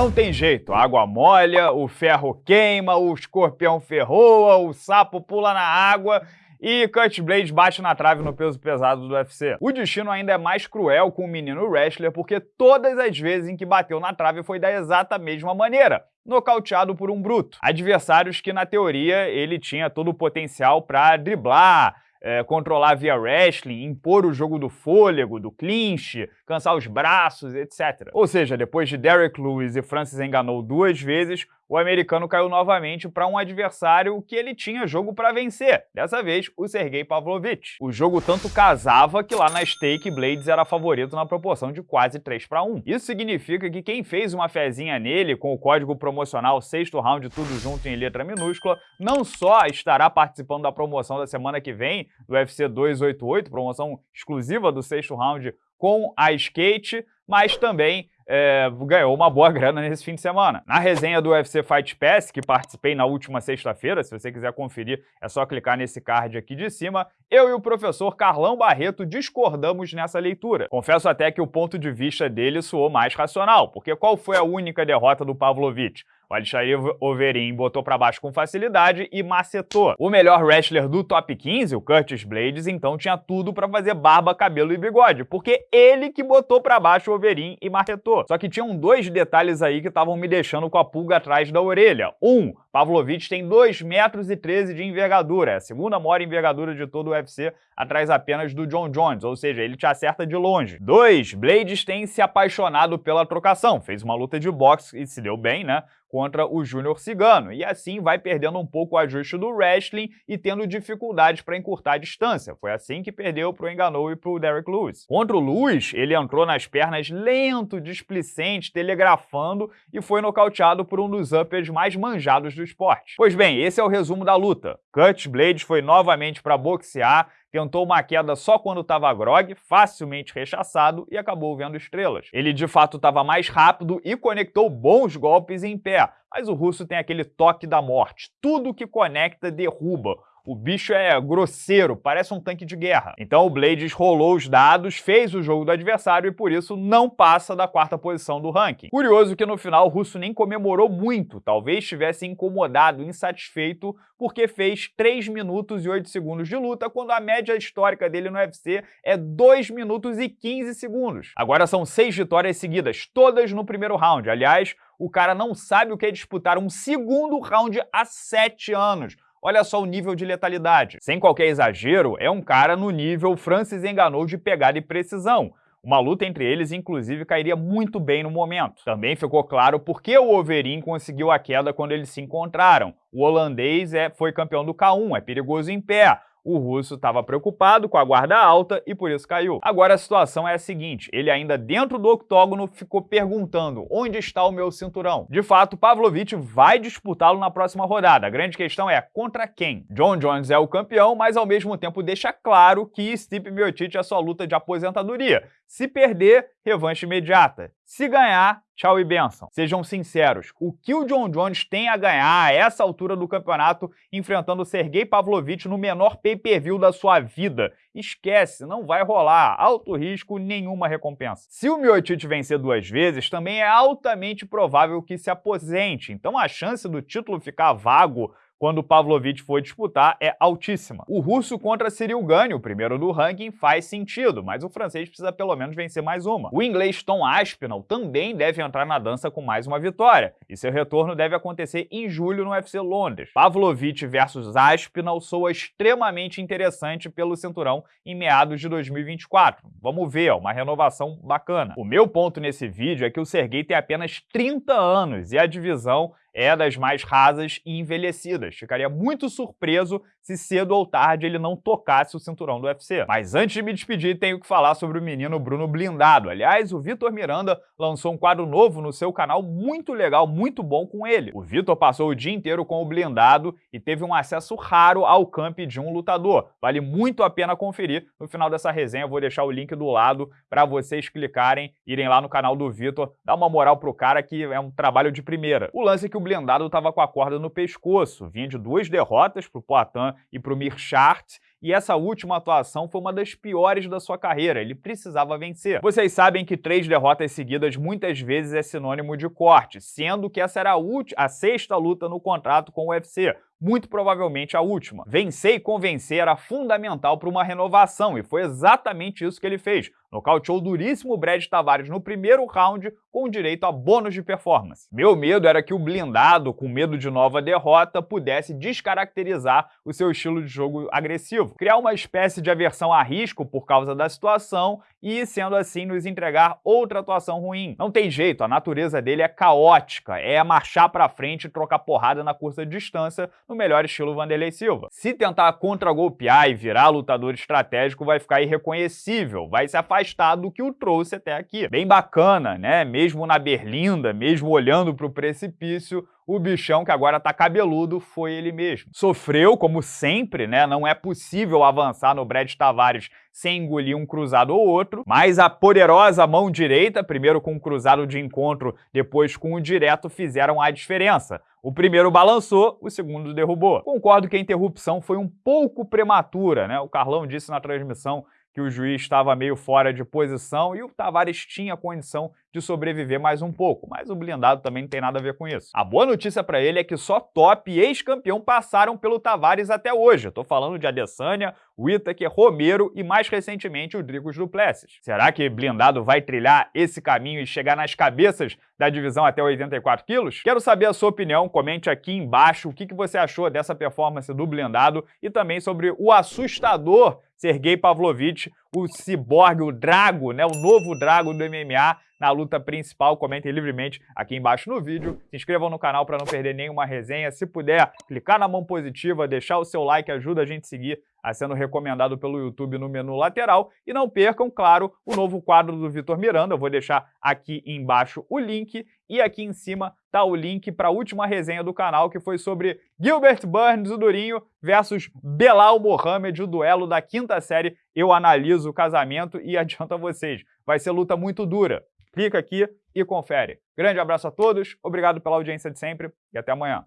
Não tem jeito, a água molha, o ferro queima, o escorpião ferroa, o sapo pula na água e Cut Blade bate na trave no peso pesado do UFC. O destino ainda é mais cruel com o menino wrestler porque todas as vezes em que bateu na trave foi da exata mesma maneira, nocauteado por um bruto. Adversários que, na teoria, ele tinha todo o potencial para driblar, é, controlar via wrestling, impor o jogo do fôlego, do clinch, cansar os braços, etc. Ou seja, depois de Derek Lewis e Francis enganou duas vezes, o americano caiu novamente para um adversário que ele tinha jogo para vencer, dessa vez o Sergei Pavlovich. O jogo tanto casava que lá na Stake Blades era favorito na proporção de quase 3 para 1. Isso significa que quem fez uma fezinha nele com o código promocional sexto round tudo junto em letra minúscula, não só estará participando da promoção da semana que vem do UFC 288, promoção exclusiva do sexto round com a skate, mas também é, ganhou uma boa grana nesse fim de semana. Na resenha do UFC Fight Pass, que participei na última sexta-feira, se você quiser conferir, é só clicar nesse card aqui de cima, eu e o professor Carlão Barreto discordamos nessa leitura. Confesso até que o ponto de vista dele soou mais racional, porque qual foi a única derrota do Pavlovich? O Alexandre Overeem botou para baixo com facilidade e macetou. O melhor wrestler do top 15, o Curtis Blades, então tinha tudo para fazer barba, cabelo e bigode, porque ele que botou para baixo o Overeem e macetou. Só que tinham dois detalhes aí que estavam me deixando com a pulga atrás da orelha. Um, Pavlovich tem 2 metros e 13 de envergadura, é a segunda maior envergadura de todo o UFC, atrás apenas do John Jones, ou seja, ele te acerta de longe. 2. Blades tem se apaixonado pela trocação, fez uma luta de boxe e se deu bem, né? Contra o Júnior Cigano, e assim vai perdendo um pouco o ajuste do wrestling e tendo dificuldades para encurtar a distância. Foi assim que perdeu para o Enganou e para o Derek Lewis. Contra o Lewis, ele entrou nas pernas lento, displicente, telegrafando e foi nocauteado por um dos uppers mais manjados do esporte. Pois bem, esse é o resumo da luta. Cut Blades foi novamente para boxear, tentou uma queda só quando estava grog, facilmente rechaçado e acabou vendo estrelas. Ele de fato estava mais rápido e conectou bons golpes em pé, mas o russo tem aquele toque da morte. Tudo que conecta derruba. O bicho é grosseiro, parece um tanque de guerra. Então o Blades rolou os dados, fez o jogo do adversário e por isso não passa da quarta posição do ranking. Curioso que no final o russo nem comemorou muito, talvez estivesse incomodado, insatisfeito, porque fez 3 minutos e 8 segundos de luta, quando a média histórica dele no UFC é 2 minutos e 15 segundos. Agora são 6 vitórias seguidas, todas no primeiro round. Aliás, o cara não sabe o que é disputar um segundo round há 7 anos. Olha só o nível de letalidade. Sem qualquer exagero, é um cara no nível Francis enganou de pegada e precisão. Uma luta entre eles, inclusive, cairia muito bem no momento. Também ficou claro por que o Overeem conseguiu a queda quando eles se encontraram. O holandês é, foi campeão do K1, é perigoso em pé. O russo estava preocupado com a guarda alta e por isso caiu. Agora a situação é a seguinte, ele ainda dentro do octógono ficou perguntando onde está o meu cinturão. De fato, Pavlovich vai disputá-lo na próxima rodada. A grande questão é contra quem? John Jones é o campeão, mas ao mesmo tempo deixa claro que Stipe Miocic é sua luta de aposentadoria. Se perder, revanche imediata. Se ganhar, tchau e benção. Sejam sinceros, o que o John Jones tem a ganhar a essa altura do campeonato enfrentando Sergei Pavlovich no menor pay-per-view da sua vida? Esquece, não vai rolar. Alto risco, nenhuma recompensa. Se o Miocic vencer duas vezes, também é altamente provável que se aposente, então a chance do título ficar vago quando Pavlovich for disputar é altíssima. O russo contra Cyril Gane, o primeiro do ranking, faz sentido, mas o francês precisa pelo menos vencer mais uma. O inglês Tom Aspinall também deve entrar na dança com mais uma vitória, e seu retorno deve acontecer em julho no UFC Londres. Pavlovich versus Aspinall soa extremamente interessante pelo cinturão em meados de 2024. Vamos ver, uma renovação bacana. O meu ponto nesse vídeo é que o Sergei tem apenas 30 anos e a divisão é das mais rasas e envelhecidas. Ficaria muito surpreso se cedo ou tarde ele não tocasse o cinturão do UFC. Mas antes de me despedir, tenho que falar sobre o menino Bruno Blindado. Aliás, o Vitor Miranda lançou um quadro novo no seu canal, muito legal, muito bom com ele. O Vitor passou o dia inteiro com o Blindado e teve um acesso raro ao camp de um lutador. Vale muito a pena conferir. No final dessa resenha vou deixar o link do lado para vocês clicarem, irem lá no canal do Vitor, dar uma moral pro cara que é um trabalho de primeira. O lance é que o blindado estava com a corda no pescoço, vinha de duas derrotas para o Poitin e para o Mirchart, e essa última atuação foi uma das piores da sua carreira, ele precisava vencer. Vocês sabem que três derrotas seguidas muitas vezes é sinônimo de corte, sendo que essa era a, a sexta luta no contrato com o UFC, muito provavelmente a última. Vencer e convencer era fundamental para uma renovação, e foi exatamente isso que ele fez. Nocauteou duríssimo Brad Tavares no primeiro round com direito a bônus de performance. Meu medo era que o blindado, com medo de nova derrota, pudesse descaracterizar o seu estilo de jogo agressivo, criar uma espécie de aversão a risco por causa da situação e, sendo assim, nos entregar outra atuação ruim. Não tem jeito, a natureza dele é caótica, é marchar para frente e trocar porrada na curta distância no melhor estilo Vanderlei Silva. Se tentar contra-golpear e virar lutador estratégico, vai ficar irreconhecível, vai se afastar do que o trouxe até aqui. Bem bacana, né? Mesmo na berlinda, mesmo olhando para o precipício, o bichão que agora tá cabeludo foi ele mesmo. Sofreu, como sempre, né? Não é possível avançar no Brad Tavares sem engolir um cruzado ou outro, mas a poderosa mão direita, primeiro com o cruzado de encontro, depois com o direto, fizeram a diferença. O primeiro balançou, o segundo derrubou. Concordo que a interrupção foi um pouco prematura, né? O Carlão disse na transmissão que o juiz estava meio fora de posição e o Tavares tinha condição de sobreviver mais um pouco, mas o blindado também não tem nada a ver com isso. A boa notícia para ele é que só top e ex-campeão passaram pelo Tavares até hoje. Tô falando de Adesanya, Whittaker, Romero e mais recentemente o Dricos Duplessis. Será que blindado vai trilhar esse caminho e chegar nas cabeças da divisão até 84 quilos? Quero saber a sua opinião, comente aqui embaixo o que você achou dessa performance do blindado e também sobre o assustador Sergei Pavlovich, o ciborgue, o Drago, né, o novo Drago do MMA, na luta principal. Comentem livremente aqui embaixo no vídeo. Se inscrevam no canal para não perder nenhuma resenha. Se puder, clicar na mão positiva, deixar o seu like, ajuda a gente a seguir a sendo recomendado pelo YouTube no menu lateral. E não percam, claro, o novo quadro do Vitor Miranda. Eu vou deixar aqui embaixo o link. E aqui em cima tá o link para a última resenha do canal, que foi sobre Gilbert Burns, o Durinho, versus Belal Mohamed, o duelo da quinta série. Eu analiso o casamento e adianto a vocês, vai ser luta muito dura clica aqui e confere. Grande abraço a todos, obrigado pela audiência de sempre e até amanhã.